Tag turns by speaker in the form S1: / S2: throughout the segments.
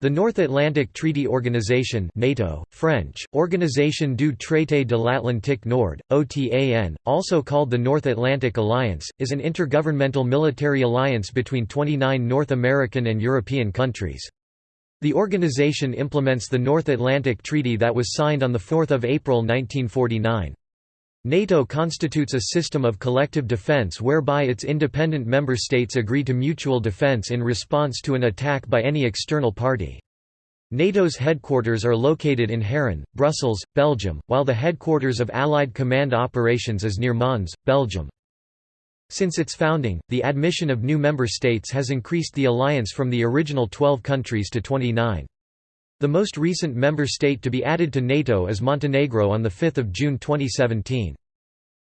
S1: The North Atlantic Treaty Organization NATO, French, Organisation du Traité de l'Atlantique Nord, OTAN, also called the North Atlantic Alliance, is an intergovernmental military alliance between 29 North American and European countries. The organization implements the North Atlantic Treaty that was signed on 4 April 1949. NATO constitutes a system of collective defense whereby its independent member states agree to mutual defense in response to an attack by any external party. NATO's headquarters are located in Haren, Brussels, Belgium, while the headquarters of Allied Command Operations is near Mons, Belgium. Since its founding, the admission of new member states has increased the alliance from the original 12 countries to 29. The most recent member state to be added to NATO is Montenegro on 5 June 2017.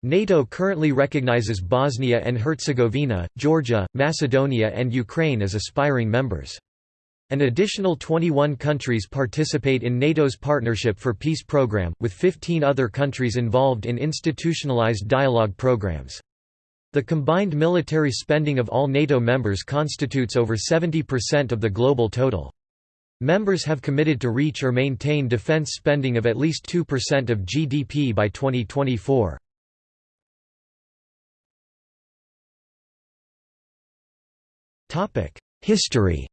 S1: NATO currently recognizes Bosnia and Herzegovina, Georgia, Macedonia and Ukraine as aspiring members. An additional 21 countries participate in NATO's Partnership for Peace program, with 15 other countries involved in institutionalized dialogue programs. The combined military spending of all NATO members constitutes over 70% of the global total. Members have committed to reach or maintain defense spending of at least 2% of GDP by 2024. History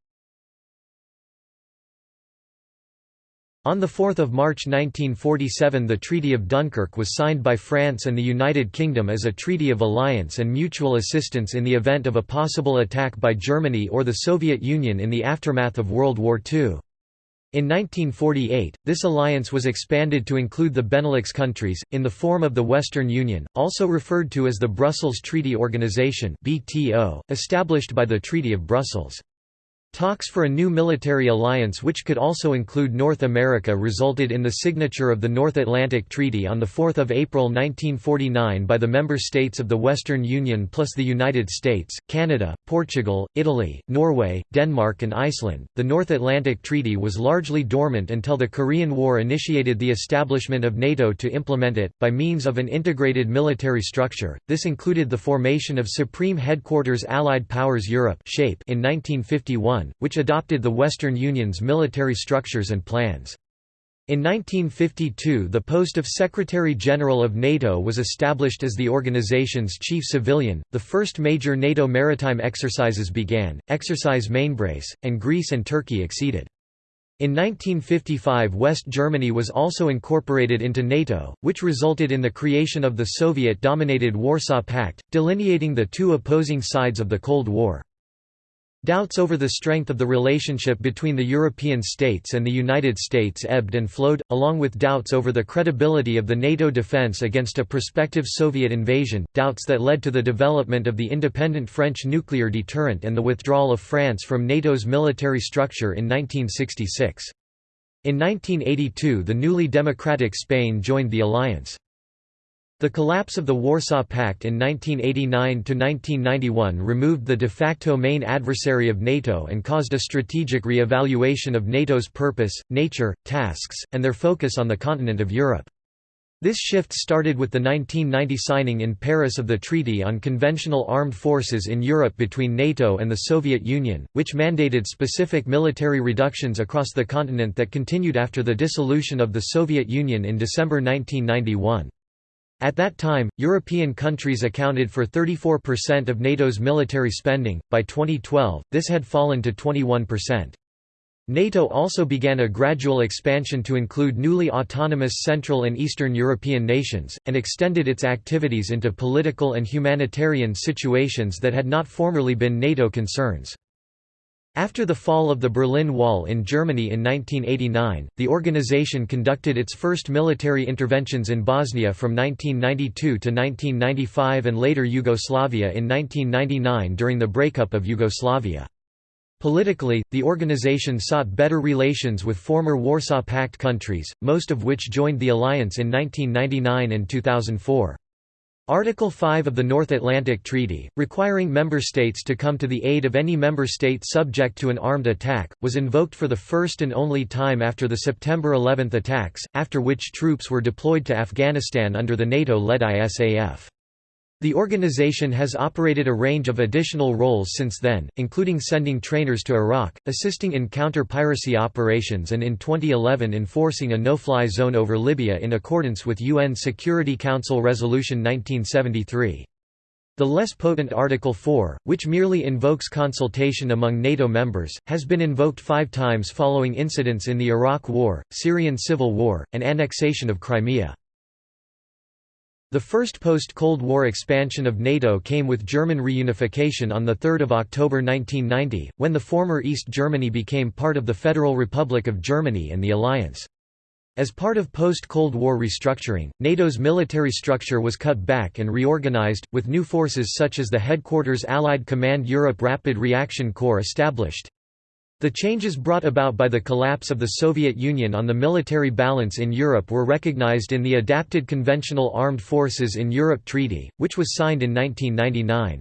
S1: On 4 March 1947 the Treaty of Dunkirk was signed by France and the United Kingdom as a treaty of alliance and mutual assistance in the event of a possible attack by Germany or the Soviet Union in the aftermath of World War II. In 1948, this alliance was expanded to include the Benelux countries, in the form of the Western Union, also referred to as the Brussels Treaty Organization established by the Treaty of Brussels. Talks for a new military alliance which could also include North America resulted in the signature of the North Atlantic Treaty on 4 April 1949 by the member states of the Western Union plus the United States, Canada, Portugal, Italy, Norway, Denmark and Iceland. The North Atlantic Treaty was largely dormant until the Korean War initiated the establishment of NATO to implement it, by means of an integrated military structure. This included the formation of Supreme Headquarters Allied Powers Europe in 1951 which adopted the Western Union's military structures and plans. In 1952 the post of Secretary-General of NATO was established as the organization's chief civilian. The first major NATO maritime exercises began, Exercise Mainbrace, and Greece and Turkey exceeded. In 1955 West Germany was also incorporated into NATO, which resulted in the creation of the Soviet-dominated Warsaw Pact, delineating the two opposing sides of the Cold War. Doubts over the strength of the relationship between the European states and the United States ebbed and flowed, along with doubts over the credibility of the NATO defense against a prospective Soviet invasion, doubts that led to the development of the independent French nuclear deterrent and the withdrawal of France from NATO's military structure in 1966. In 1982 the newly democratic Spain joined the alliance. The collapse of the Warsaw Pact in 1989–1991 removed the de facto main adversary of NATO and caused a strategic re-evaluation of NATO's purpose, nature, tasks, and their focus on the continent of Europe. This shift started with the 1990 signing in Paris of the Treaty on Conventional Armed Forces in Europe between NATO and the Soviet Union, which mandated specific military reductions across the continent that continued after the dissolution of the Soviet Union in December 1991. At that time, European countries accounted for 34% of NATO's military spending. By 2012, this had fallen to 21%. NATO also began a gradual expansion to include newly autonomous Central and Eastern European nations, and extended its activities into political and humanitarian situations that had not formerly been NATO concerns. After the fall of the Berlin Wall in Germany in 1989, the organization conducted its first military interventions in Bosnia from 1992 to 1995 and later Yugoslavia in 1999 during the breakup of Yugoslavia. Politically, the organization sought better relations with former Warsaw Pact countries, most of which joined the alliance in 1999 and 2004. Article 5 of the North Atlantic Treaty, requiring member states to come to the aid of any member state subject to an armed attack, was invoked for the first and only time after the September 11 attacks, after which troops were deployed to Afghanistan under the NATO-led ISAF. The organization has operated a range of additional roles since then, including sending trainers to Iraq, assisting in counter-piracy operations and in 2011 enforcing a no-fly zone over Libya in accordance with UN Security Council Resolution 1973. The less potent Article 4, which merely invokes consultation among NATO members, has been invoked five times following incidents in the Iraq War, Syrian Civil War, and annexation of Crimea. The first post-Cold War expansion of NATO came with German reunification on 3 October 1990, when the former East Germany became part of the Federal Republic of Germany and the alliance. As part of post-Cold War restructuring, NATO's military structure was cut back and reorganized, with new forces such as the Headquarters Allied Command Europe Rapid Reaction Corps established. The changes brought about by the collapse of the Soviet Union on the military balance in Europe were recognized in the Adapted Conventional Armed Forces in Europe Treaty, which was signed in 1999.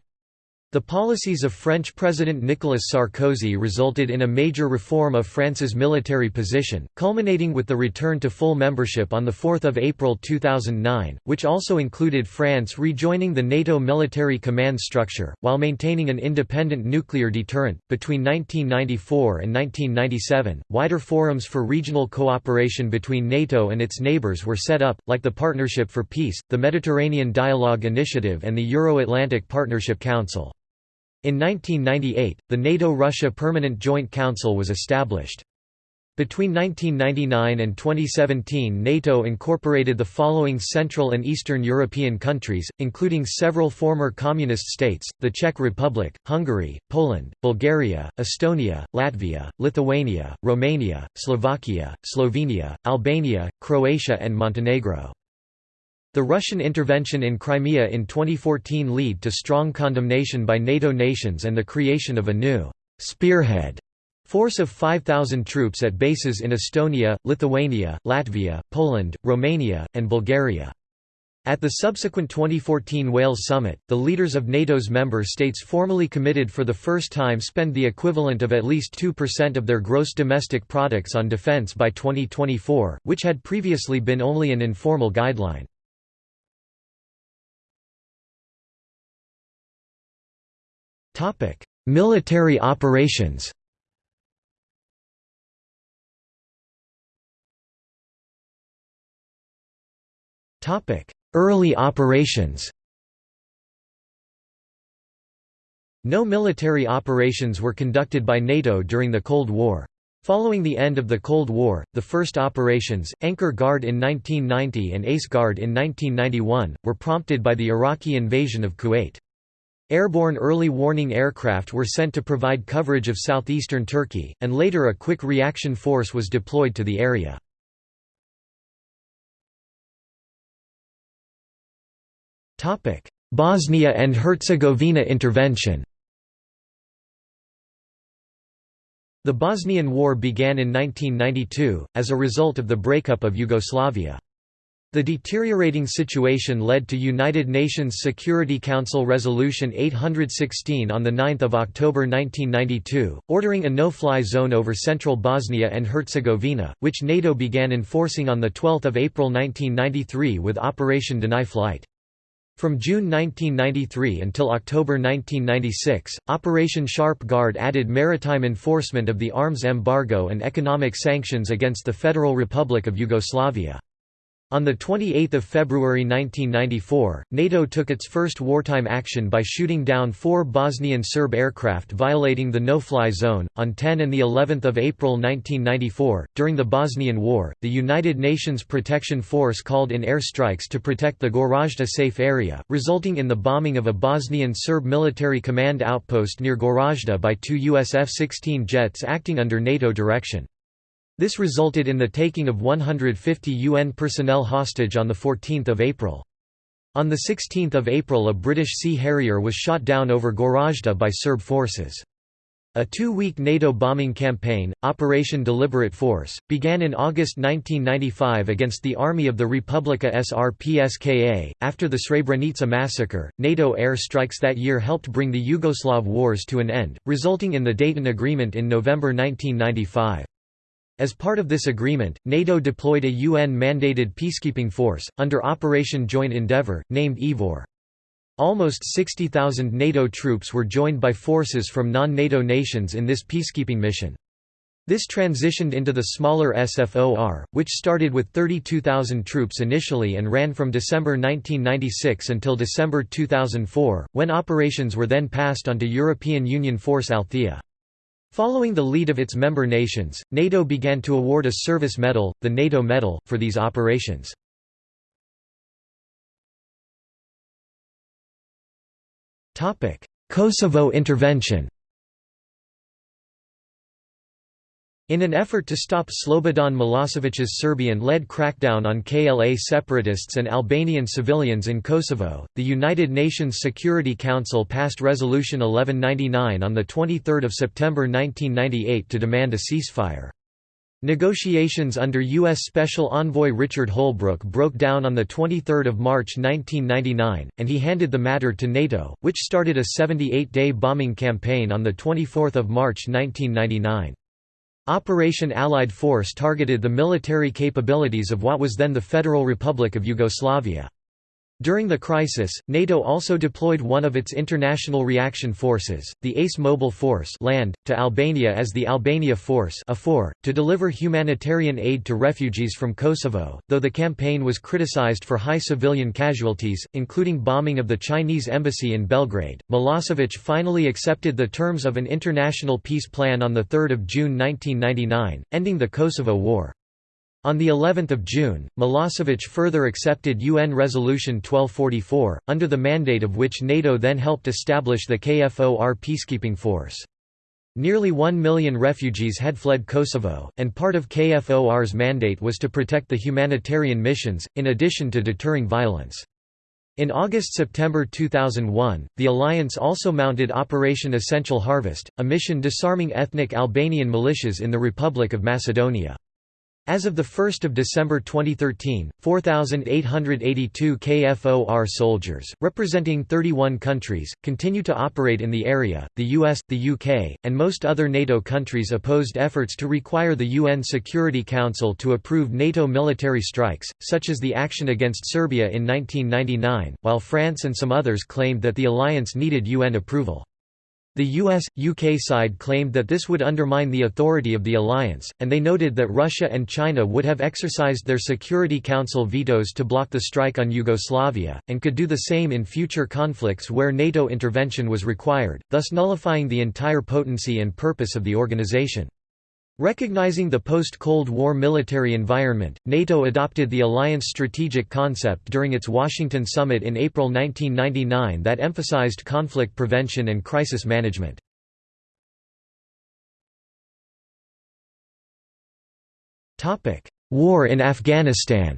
S1: The policies of French President Nicolas Sarkozy resulted in a major reform of France's military position, culminating with the return to full membership on 4 April 2009, which also included France rejoining the NATO military command structure, while maintaining an independent nuclear deterrent. Between 1994 and 1997, wider forums for regional cooperation between NATO and its neighbors were set up, like the Partnership for Peace, the Mediterranean Dialogue Initiative, and the Euro Atlantic Partnership Council. In 1998, the NATO-Russia Permanent Joint Council was established. Between 1999 and 2017 NATO incorporated the following Central and Eastern European countries, including several former communist states, the Czech Republic, Hungary, Poland, Bulgaria, Estonia, Latvia, Lithuania, Romania, Slovakia, Slovenia, Albania, Croatia and Montenegro. The Russian intervention in Crimea in 2014 led to strong condemnation by NATO nations and the creation of a new «spearhead» force of 5,000 troops at bases in Estonia, Lithuania, Latvia, Poland, Romania, and Bulgaria. At the subsequent 2014 Wales summit, the leaders of NATO's member states formally committed for the first time spend the equivalent of at least 2% of their gross domestic products on defence by 2024, which had previously been only an informal guideline. Military operations Topic: Early operations No military operations were conducted by NATO during the Cold War. Following the end of the Cold War, the first operations, Anchor Guard in 1990 and Ace Guard in 1991, were prompted by the Iraqi invasion of Kuwait. Airborne early warning aircraft were sent to provide coverage of southeastern Turkey, and later a quick reaction force was deployed to the area. Bosnia and Herzegovina intervention The Bosnian War began in 1992, as a result of the breakup of Yugoslavia. The deteriorating situation led to United Nations Security Council Resolution 816 on 9 October 1992, ordering a no-fly zone over central Bosnia and Herzegovina, which NATO began enforcing on 12 April 1993 with Operation Deny Flight. From June 1993 until October 1996, Operation Sharp Guard added maritime enforcement of the arms embargo and economic sanctions against the Federal Republic of Yugoslavia. On 28 February 1994, NATO took its first wartime action by shooting down four Bosnian Serb aircraft violating the no-fly zone. On 10 and the 11th of April 1994, during the Bosnian War, the United Nations Protection Force called in air strikes to protect the Goražde safe area, resulting in the bombing of a Bosnian Serb military command outpost near Goražde by two US F-16 jets acting under NATO direction. This resulted in the taking of 150 UN personnel hostage on 14 April. On 16 April a British Sea Harrier was shot down over Goražde by Serb forces. A two-week NATO bombing campaign, Operation Deliberate Force, began in August 1995 against the Army of the Republika Srpska. After the Srebrenica massacre, NATO air strikes that year helped bring the Yugoslav wars to an end, resulting in the Dayton Agreement in November 1995. As part of this agreement, NATO deployed a UN-mandated peacekeeping force, under Operation Joint Endeavour, named IFOR. Almost 60,000 NATO troops were joined by forces from non-NATO nations in this peacekeeping mission. This transitioned into the smaller SFOR, which started with 32,000 troops initially and ran from December 1996 until December 2004, when operations were then passed on to European Union Force Althea. Following the lead of its member nations, NATO began to award a service medal, the NATO Medal, for these operations. Kosovo intervention In an effort to stop Slobodan Milosevic's Serbian-led crackdown on KLA separatists and Albanian civilians in Kosovo, the United Nations Security Council passed Resolution 1199 on 23 September 1998 to demand a ceasefire. Negotiations under U.S. Special Envoy Richard Holbrooke broke down on 23 March 1999, and he handed the matter to NATO, which started a 78-day bombing campaign on 24 March 1999. Operation Allied Force targeted the military capabilities of what was then the Federal Republic of Yugoslavia. During the crisis, NATO also deployed one of its international reaction forces, the ACE Mobile Force land, to Albania as the Albania Force to deliver humanitarian aid to refugees from Kosovo, though the campaign was criticized for high civilian casualties, including bombing of the Chinese embassy in Belgrade. Milosevic finally accepted the terms of an international peace plan on 3 June 1999, ending the Kosovo War. On the 11th of June, Milosevic further accepted UN Resolution 1244, under the mandate of which NATO then helped establish the KFOR peacekeeping force. Nearly one million refugees had fled Kosovo, and part of KFOR's mandate was to protect the humanitarian missions, in addition to deterring violence. In August–September 2001, the alliance also mounted Operation Essential Harvest, a mission disarming ethnic Albanian militias in the Republic of Macedonia. As of 1 December 2013, 4,882 KFOR soldiers, representing 31 countries, continue to operate in the area. The US, the UK, and most other NATO countries opposed efforts to require the UN Security Council to approve NATO military strikes, such as the action against Serbia in 1999, while France and some others claimed that the alliance needed UN approval. The US, UK side claimed that this would undermine the authority of the alliance, and they noted that Russia and China would have exercised their Security Council vetoes to block the strike on Yugoslavia, and could do the same in future conflicts where NATO intervention was required, thus nullifying the entire potency and purpose of the organization. Recognizing the post-Cold War military environment, NATO adopted the alliance strategic concept during its Washington summit in April 1999 that emphasized conflict prevention and crisis management. War in Afghanistan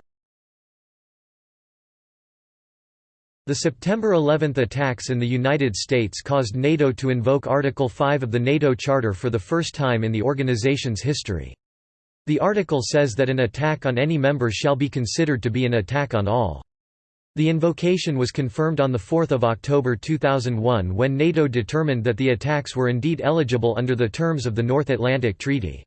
S1: The September 11 attacks in the United States caused NATO to invoke Article 5 of the NATO Charter for the first time in the organization's history. The article says that an attack on any member shall be considered to be an attack on all. The invocation was confirmed on 4 October 2001 when NATO determined that the attacks were indeed eligible under the terms of the North Atlantic Treaty.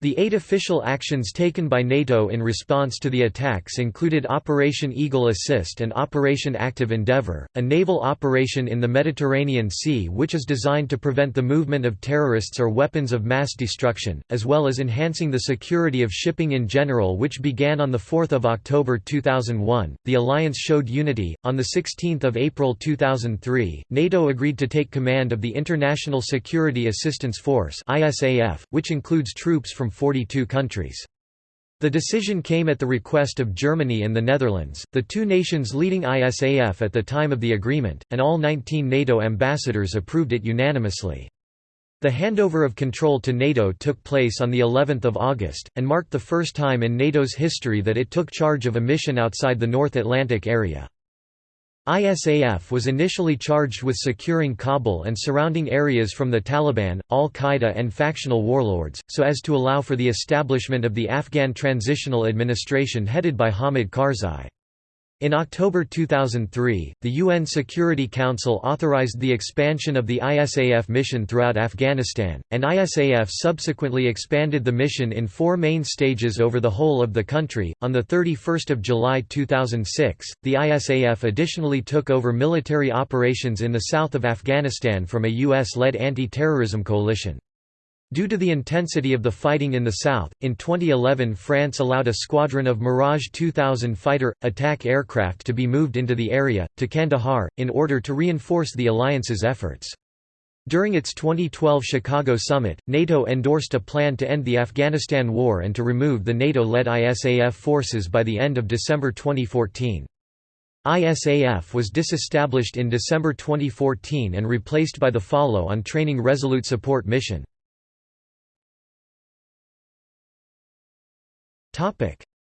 S1: The eight official actions taken by NATO in response to the attacks included Operation Eagle Assist and Operation Active Endeavour, a naval operation in the Mediterranean Sea which is designed to prevent the movement of terrorists or weapons of mass destruction, as well as enhancing the security of shipping in general which began on 4 October 2001. The alliance showed unity. On 16 April 2003, NATO agreed to take command of the International Security Assistance Force which includes troops from from 42 countries. The decision came at the request of Germany and the Netherlands, the two nations leading ISAF at the time of the agreement, and all 19 NATO ambassadors approved it unanimously. The handover of control to NATO took place on the 11th of August, and marked the first time in NATO's history that it took charge of a mission outside the North Atlantic area. ISAF was initially charged with securing Kabul and surrounding areas from the Taliban, al-Qaeda and factional warlords, so as to allow for the establishment of the Afghan Transitional Administration headed by Hamid Karzai. In October 2003, the UN Security Council authorized the expansion of the ISAF mission throughout Afghanistan, and ISAF subsequently expanded the mission in four main stages over the whole of the country. On the 31st of July 2006, the ISAF additionally took over military operations in the south of Afghanistan from a US-led anti-terrorism coalition. Due to the intensity of the fighting in the south, in 2011 France allowed a squadron of Mirage 2000 fighter, attack aircraft to be moved into the area, to Kandahar, in order to reinforce the alliance's efforts. During its 2012 Chicago summit, NATO endorsed a plan to end the Afghanistan war and to remove the NATO-led ISAF forces by the end of December 2014. ISAF was disestablished in December 2014 and replaced by the follow-on Training Resolute Support Mission.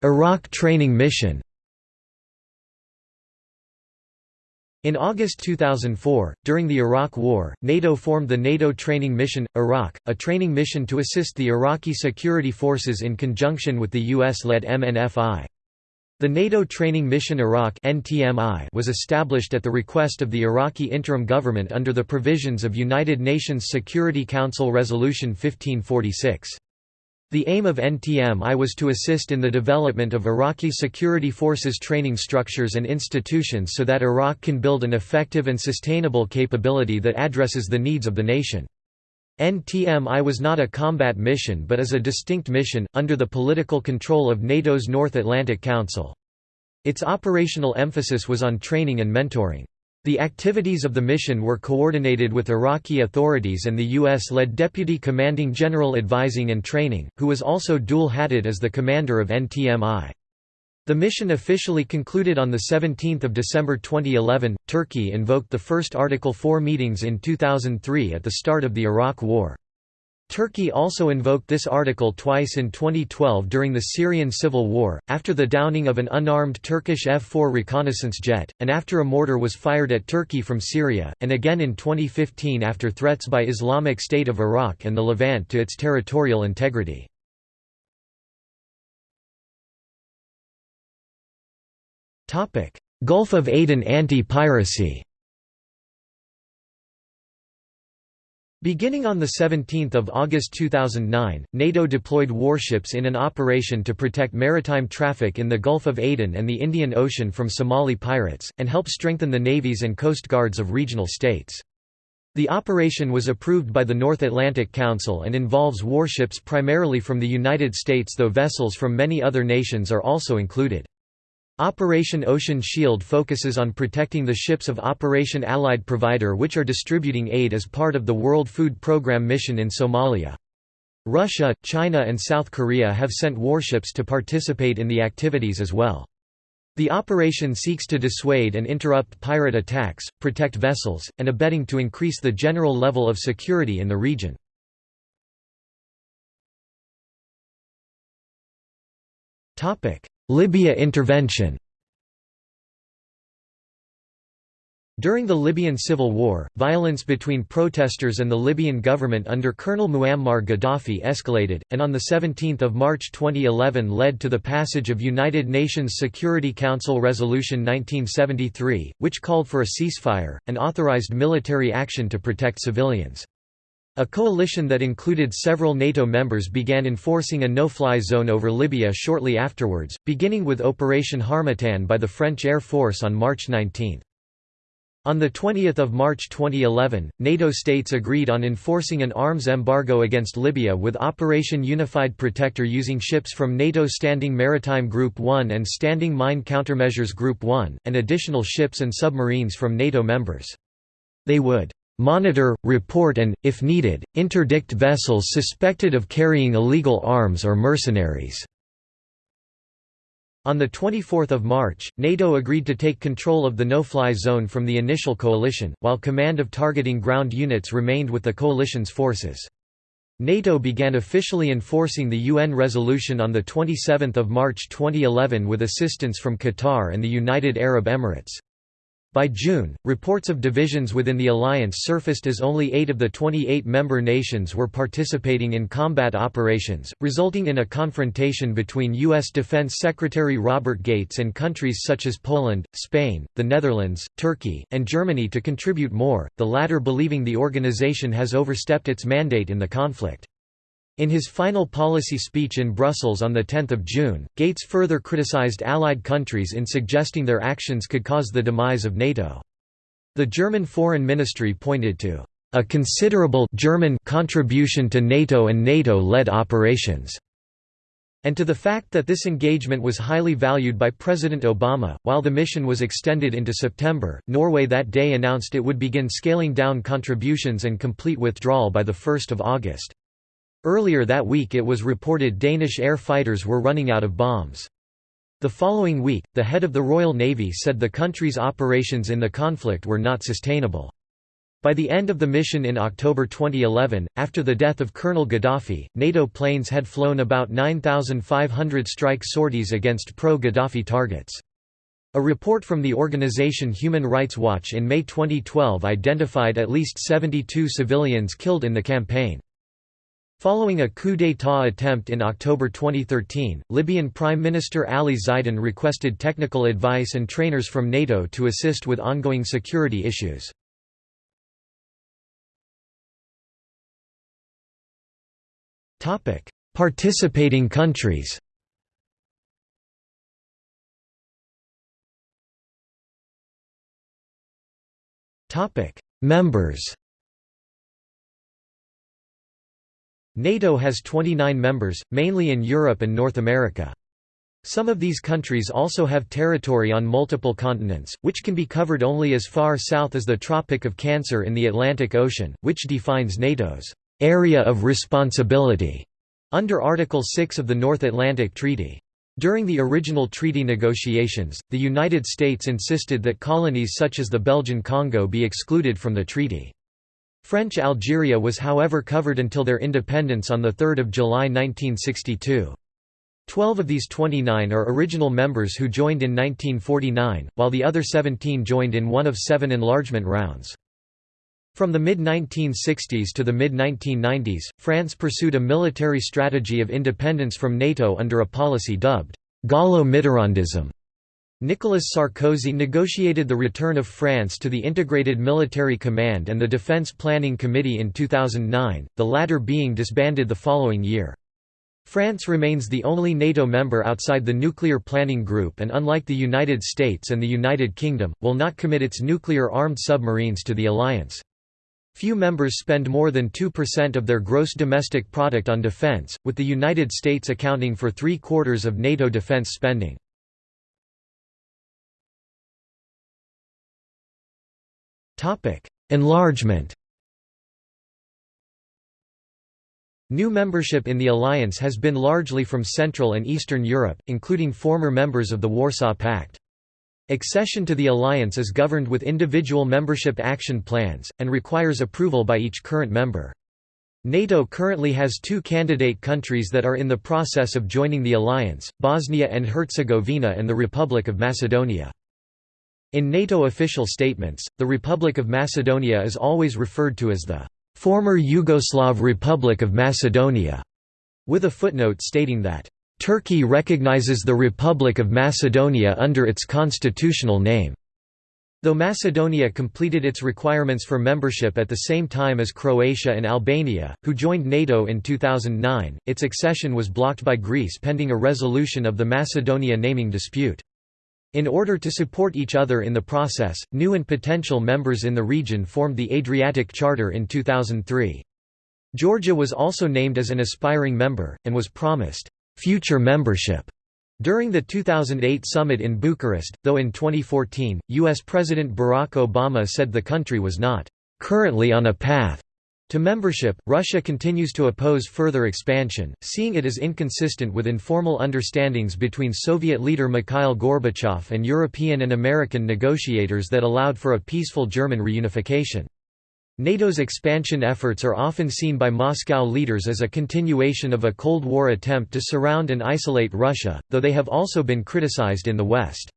S1: Iraq training mission In August 2004, during the Iraq War, NATO formed the NATO Training Mission – Iraq, a training mission to assist the Iraqi security forces in conjunction with the US-led MNFI. The NATO Training Mission Iraq was established at the request of the Iraqi interim government under the provisions of United Nations Security Council Resolution 1546. The aim of NTMI was to assist in the development of Iraqi security forces training structures and institutions so that Iraq can build an effective and sustainable capability that addresses the needs of the nation. NTMI was not a combat mission but is a distinct mission, under the political control of NATO's North Atlantic Council. Its operational emphasis was on training and mentoring. The activities of the mission were coordinated with Iraqi authorities and the U.S.-led Deputy Commanding General Advising and Training, who was also dual-hatted as the commander of NTMI. The mission officially concluded on 17 December 2011. Turkey invoked the first Article 4 meetings in 2003 at the start of the Iraq War. Turkey also invoked this article twice in 2012 during the Syrian civil war, after the downing of an unarmed Turkish F-4 reconnaissance jet, and after a mortar was fired at Turkey from Syria, and again in 2015 after threats by Islamic State of Iraq and the Levant to its territorial integrity. Gulf of Aden anti-piracy Beginning on 17 August 2009, NATO deployed warships in an operation to protect maritime traffic in the Gulf of Aden and the Indian Ocean from Somali pirates, and help strengthen the navies and coast guards of regional states. The operation was approved by the North Atlantic Council and involves warships primarily from the United States though vessels from many other nations are also included. Operation Ocean Shield focuses on protecting the ships of Operation Allied Provider which are distributing aid as part of the World Food Programme mission in Somalia. Russia, China and South Korea have sent warships to participate in the activities as well. The operation seeks to dissuade and interrupt pirate attacks, protect vessels, and abetting to increase the general level of security in the region. Libya intervention During the Libyan civil war, violence between protesters and the Libyan government under Colonel Muammar Gaddafi escalated, and on 17 March 2011 led to the passage of United Nations Security Council Resolution 1973, which called for a ceasefire, and authorized military action to protect civilians. A coalition that included several NATO members began enforcing a no-fly zone over Libya shortly afterwards, beginning with Operation Harmattan by the French Air Force on March 19. On 20 March 2011, NATO states agreed on enforcing an arms embargo against Libya with Operation Unified Protector using ships from NATO Standing Maritime Group 1 and Standing Mine Countermeasures Group 1, and additional ships and submarines from NATO members. They would monitor, report and, if needed, interdict vessels suspected of carrying illegal arms or mercenaries." On 24 March, NATO agreed to take control of the no-fly zone from the initial coalition, while command of targeting ground units remained with the coalition's forces. NATO began officially enforcing the UN resolution on 27 March 2011 with assistance from Qatar and the United Arab Emirates. By June, reports of divisions within the alliance surfaced as only eight of the 28 member nations were participating in combat operations, resulting in a confrontation between U.S. Defense Secretary Robert Gates and countries such as Poland, Spain, the Netherlands, Turkey, and Germany to contribute more, the latter believing the organization has overstepped its mandate in the conflict. In his final policy speech in Brussels on 10 June, Gates further criticized Allied countries in suggesting their actions could cause the demise of NATO. The German Foreign Ministry pointed to a considerable German contribution to NATO and NATO-led operations, and to the fact that this engagement was highly valued by President Obama. While the mission was extended into September, Norway that day announced it would begin scaling down contributions and complete withdrawal by 1 August. Earlier that week it was reported Danish air fighters were running out of bombs. The following week, the head of the Royal Navy said the country's operations in the conflict were not sustainable. By the end of the mission in October 2011, after the death of Colonel Gaddafi, NATO planes had flown about 9,500 strike sorties against pro-Gaddafi targets. A report from the organization Human Rights Watch in May 2012 identified at least 72 civilians killed in the campaign. Following a coup d'état attempt in October 2013, Libyan Prime Minister Ali Zaidan requested technical advice and trainers from NATO to assist with ongoing security issues. Participating countries Members NATO has 29 members, mainly in Europe and North America. Some of these countries also have territory on multiple continents, which can be covered only as far south as the Tropic of Cancer in the Atlantic Ocean, which defines NATO's area of responsibility under Article 6 of the North Atlantic Treaty. During the original treaty negotiations, the United States insisted that colonies such as the Belgian Congo be excluded from the treaty. French Algeria was however covered until their independence on 3 July 1962. Twelve of these 29 are original members who joined in 1949, while the other 17 joined in one of seven enlargement rounds. From the mid-1960s to the mid-1990s, France pursued a military strategy of independence from NATO under a policy dubbed «Gaullo-Mitterrandism», Nicolas Sarkozy negotiated the return of France to the Integrated Military Command and the Defense Planning Committee in 2009, the latter being disbanded the following year. France remains the only NATO member outside the Nuclear Planning Group and unlike the United States and the United Kingdom, will not commit its nuclear-armed submarines to the alliance. Few members spend more than 2% of their gross domestic product on defense, with the United States accounting for three-quarters of NATO defense spending. Enlargement New membership in the alliance has been largely from Central and Eastern Europe, including former members of the Warsaw Pact. Accession to the alliance is governed with individual membership action plans, and requires approval by each current member. NATO currently has two candidate countries that are in the process of joining the alliance, Bosnia and Herzegovina and the Republic of Macedonia. In NATO official statements, the Republic of Macedonia is always referred to as the former Yugoslav Republic of Macedonia, with a footnote stating that Turkey recognizes the Republic of Macedonia under its constitutional name. Though Macedonia completed its requirements for membership at the same time as Croatia and Albania, who joined NATO in 2009, its accession was blocked by Greece pending a resolution of the Macedonia naming dispute. In order to support each other in the process, new and potential members in the region formed the Adriatic Charter in 2003. Georgia was also named as an aspiring member, and was promised future membership during the 2008 summit in Bucharest, though in 2014, U.S. President Barack Obama said the country was not currently on a path to membership, Russia continues to oppose further expansion, seeing it as inconsistent with informal understandings between Soviet leader Mikhail Gorbachev and European and American negotiators that allowed for a peaceful German reunification. NATO's expansion efforts are often seen by Moscow leaders as a continuation of a Cold War attempt to surround and isolate Russia, though they have also been criticized in the West.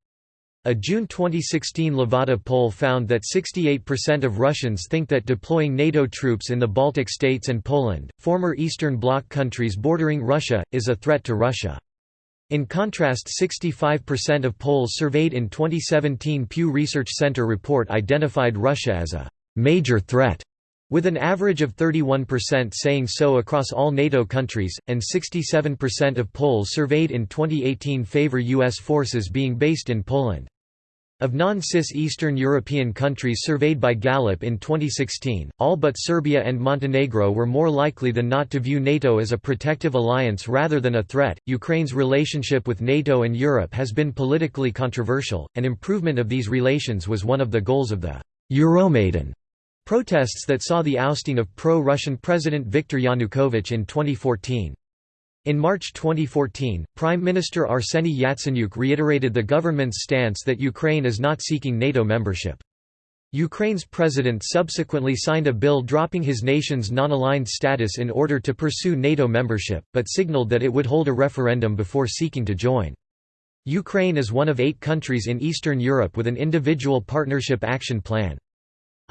S1: A June 2016 Levada poll found that 68% of Russians think that deploying NATO troops in the Baltic states and Poland, former Eastern Bloc countries bordering Russia, is a threat to Russia. In contrast 65% of Poles surveyed in 2017 Pew Research Center report identified Russia as a «major threat» with an average of 31% saying so across all NATO countries, and 67% of Poles surveyed in 2018 favor U.S. forces being based in Poland. Of non-CIS Eastern European countries surveyed by Gallup in 2016, all but Serbia and Montenegro were more likely than not to view NATO as a protective alliance rather than a threat. Ukraine's relationship with NATO and Europe has been politically controversial, and improvement of these relations was one of the goals of the Euromaidan protests that saw the ousting of pro-Russian President Viktor Yanukovych in 2014. In March 2014, Prime Minister Arseny Yatsenyuk reiterated the government's stance that Ukraine is not seeking NATO membership. Ukraine's president subsequently signed a bill dropping his nation's non-aligned status in order to pursue NATO membership, but signaled that it would hold a referendum before seeking to join. Ukraine is one of eight countries in Eastern Europe with an individual partnership action plan.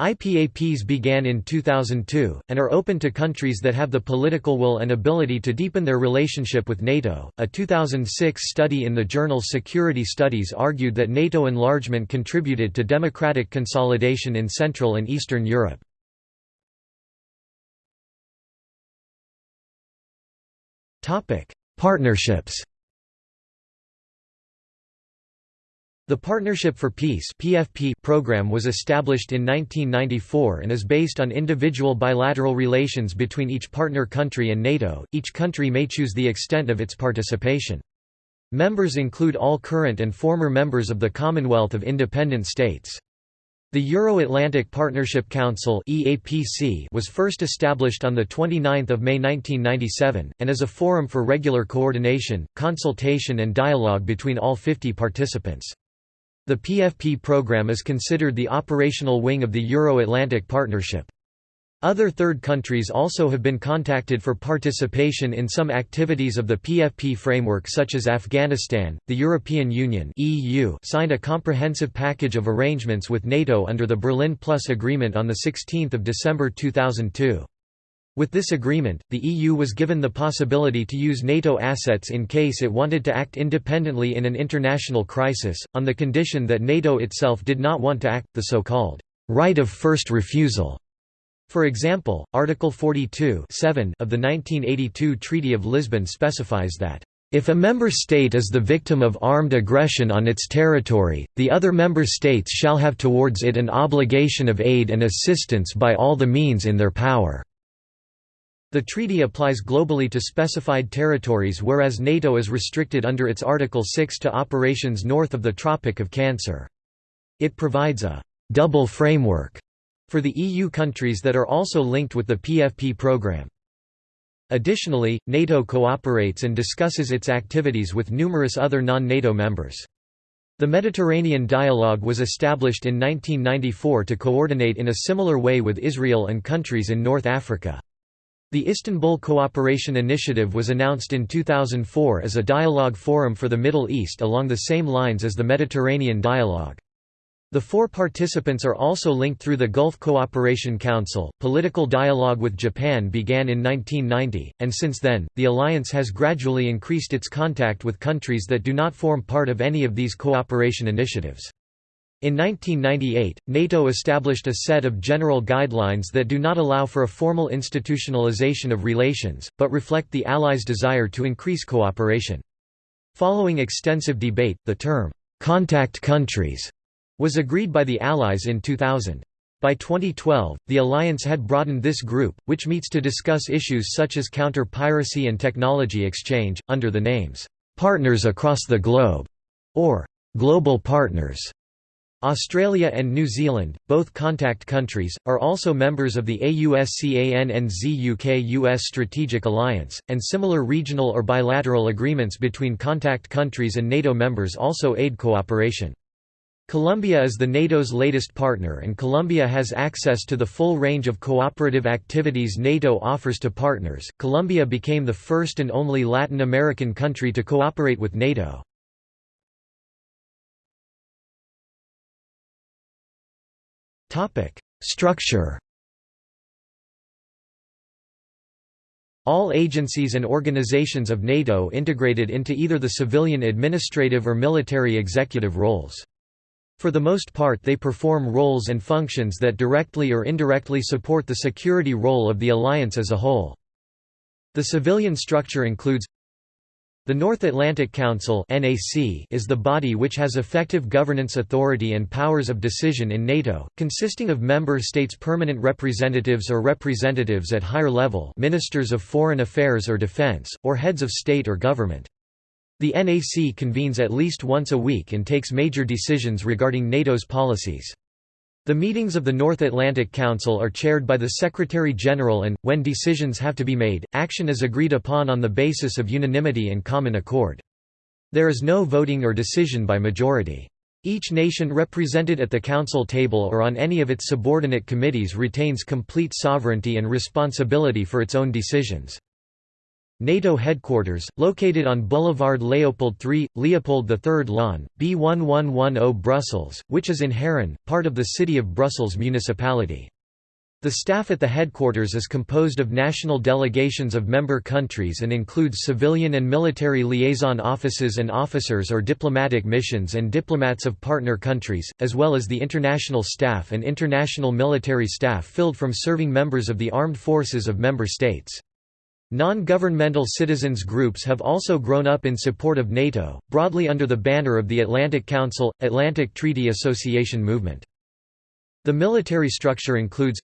S1: IPAPs began in 2002, and are open to countries that have the political will and ability to deepen their relationship with NATO. A 2006 study in the journal Security Studies argued that NATO enlargement contributed to democratic consolidation in Central and Eastern Europe. Partnerships The Partnership for Peace (PFP) program was established in 1994 and is based on individual bilateral relations between each partner country and NATO. Each country may choose the extent of its participation. Members include all current and former members of the Commonwealth of Independent States. The Euro-Atlantic Partnership Council was first established on the 29th of May 1997 and is a forum for regular coordination, consultation and dialogue between all 50 participants. The PFP program is considered the operational wing of the Euro-Atlantic Partnership. Other third countries also have been contacted for participation in some activities of the PFP framework such as Afghanistan. The European Union (EU) signed a comprehensive package of arrangements with NATO under the Berlin Plus agreement on the 16th of December 2002. With this agreement, the EU was given the possibility to use NATO assets in case it wanted to act independently in an international crisis, on the condition that NATO itself did not want to act, the so-called right of first refusal. For example, Article 42 of the 1982 Treaty of Lisbon specifies that if a member state is the victim of armed aggression on its territory, the other member states shall have towards it an obligation of aid and assistance by all the means in their power. The treaty applies globally to specified territories whereas NATO is restricted under its Article 6 to operations north of the Tropic of Cancer. It provides a «double framework» for the EU countries that are also linked with the PFP program. Additionally, NATO cooperates and discusses its activities with numerous other non-NATO members. The Mediterranean Dialogue was established in 1994 to coordinate in a similar way with Israel and countries in North Africa. The Istanbul Cooperation Initiative was announced in 2004 as a dialogue forum for the Middle East along the same lines as the Mediterranean Dialogue. The four participants are also linked through the Gulf Cooperation Council. Political dialogue with Japan began in 1990, and since then, the alliance has gradually increased its contact with countries that do not form part of any of these cooperation initiatives. In 1998, NATO established a set of general guidelines that do not allow for a formal institutionalization of relations, but reflect the Allies' desire to increase cooperation. Following extensive debate, the term, "'contact countries' was agreed by the Allies in 2000. By 2012, the alliance had broadened this group, which meets to discuss issues such as counter-piracy and technology exchange, under the names, "'Partners Across the Globe' or "'Global Partners' Australia and New Zealand, both contact countries, are also members of the AUSCANNZ-UK-US Strategic Alliance, and similar regional or bilateral agreements between contact countries and NATO members also aid cooperation. Colombia is the NATO's latest partner and Colombia has access to the full range of cooperative activities NATO offers to partners. Colombia became the first and only Latin American country to cooperate with NATO. Structure All agencies and organizations of NATO integrated into either the civilian administrative or military executive roles. For the most part they perform roles and functions that directly or indirectly support the security role of the alliance as a whole. The civilian structure includes the North Atlantic Council is the body which has effective governance authority and powers of decision in NATO, consisting of member states' permanent representatives or representatives at higher level ministers of foreign affairs or defense, or heads of state or government. The NAC convenes at least once a week and takes major decisions regarding NATO's policies. The meetings of the North Atlantic Council are chaired by the Secretary-General and, when decisions have to be made, action is agreed upon on the basis of unanimity and common accord. There is no voting or decision by majority. Each nation represented at the Council table or on any of its subordinate committees retains complete sovereignty and responsibility for its own decisions. NATO headquarters, located on Boulevard Léopold III, Leopold III-laan, B1110 Brussels, which is in Haren, part of the City of Brussels municipality. The staff at the headquarters is composed of national delegations of member countries and includes civilian and military liaison offices and officers or diplomatic missions and diplomats of partner countries, as well as the international staff and international military staff filled from serving members of the armed forces of member states. Non-governmental citizens groups have also grown up in support of NATO, broadly under the banner of the Atlantic Council, Atlantic Treaty Association movement. The military structure includes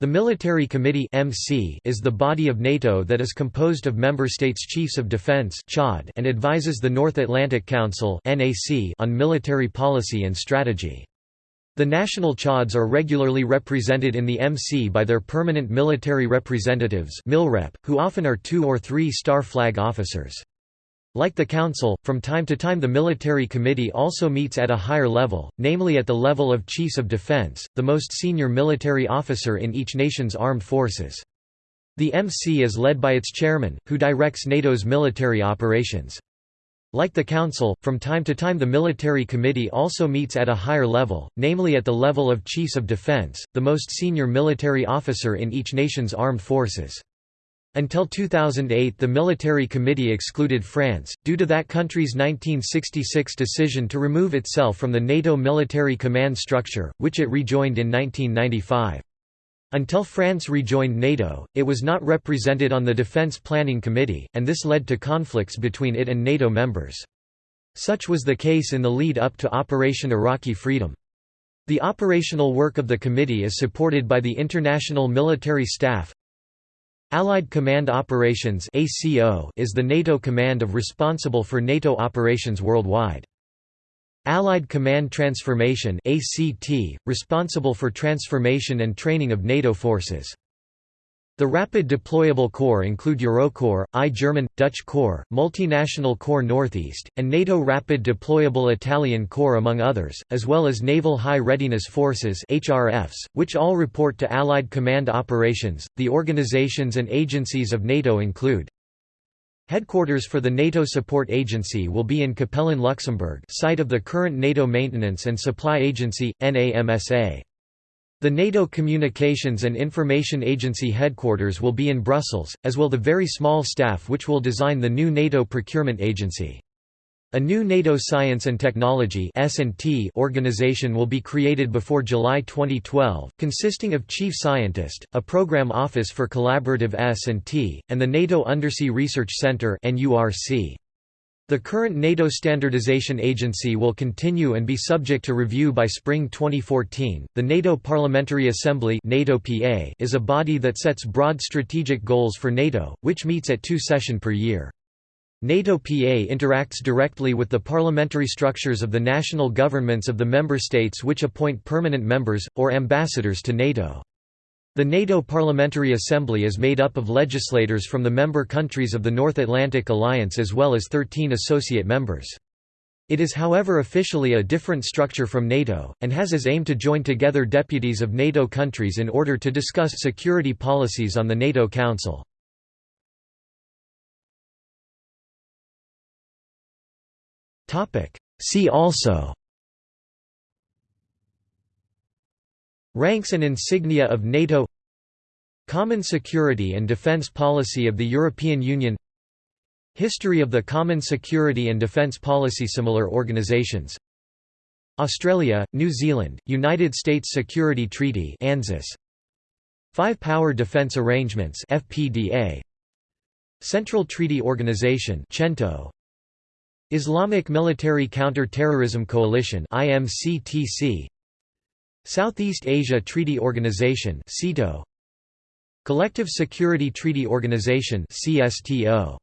S1: the Military Committee (MC) is the body of NATO that is composed of member states' chiefs of defense and advises the North Atlantic Council on military policy and strategy. The national CHODs are regularly represented in the MC by their permanent military representatives Milrep, who often are two- or three-star flag officers. Like the Council, from time to time the Military Committee also meets at a higher level, namely at the level of Chiefs of Defense, the most senior military officer in each nation's armed forces. The MC is led by its chairman, who directs NATO's military operations. Like the Council, from time to time the Military Committee also meets at a higher level, namely at the level of Chiefs of Defense, the most senior military officer in each nation's armed forces. Until 2008 the Military Committee excluded France, due to that country's 1966 decision to remove itself from the NATO military command structure, which it rejoined in 1995. Until France rejoined NATO, it was not represented on the Defense Planning Committee, and this led to conflicts between it and NATO members. Such was the case in the lead-up to Operation Iraqi Freedom. The operational work of the committee is supported by the International Military Staff. Allied Command Operations is the NATO command of responsible for NATO operations worldwide. Allied Command Transformation ACT, responsible for transformation and training of NATO forces. The Rapid Deployable Corps include Eurocorps, I German, Dutch Corps, Multinational Corps Northeast, and NATO Rapid Deployable Italian Corps among others, as well as Naval High Readiness Forces HRFs, which all report to Allied Command Operations. The organizations and agencies of NATO include Headquarters for the NATO Support Agency will be in Capellen Luxembourg site of the current NATO Maintenance and Supply Agency, NAMSA. The NATO Communications and Information Agency headquarters will be in Brussels, as will the very small staff which will design the new NATO Procurement Agency. A new NATO Science and Technology organization will be created before July 2012, consisting of Chief Scientist, a Program Office for Collaborative S&T, and the NATO Undersea Research Center The current NATO Standardization Agency will continue and be subject to review by spring 2014. The NATO Parliamentary Assembly is a body that sets broad strategic goals for NATO, which meets at two session per year. NATO PA interacts directly with the parliamentary structures of the national governments of the member states which appoint permanent members, or ambassadors to NATO. The NATO Parliamentary Assembly is made up of legislators from the member countries of the North Atlantic Alliance as well as 13 associate members. It is however officially a different structure from NATO, and has as aim to join together deputies of NATO countries in order to discuss security policies on the NATO Council. See also. Ranks and insignia of NATO. Common security and defence policy of the European Union. History of the Common Security and Defence Policy Similar organizations. Australia, New Zealand, United States Security Treaty Five-Power Defence Arrangements FPDA Central Treaty Organization CENTO Islamic Military Counter-Terrorism Coalition IMCTC Southeast Asia Treaty Organization SEATO Collective Security Treaty Organization CSTO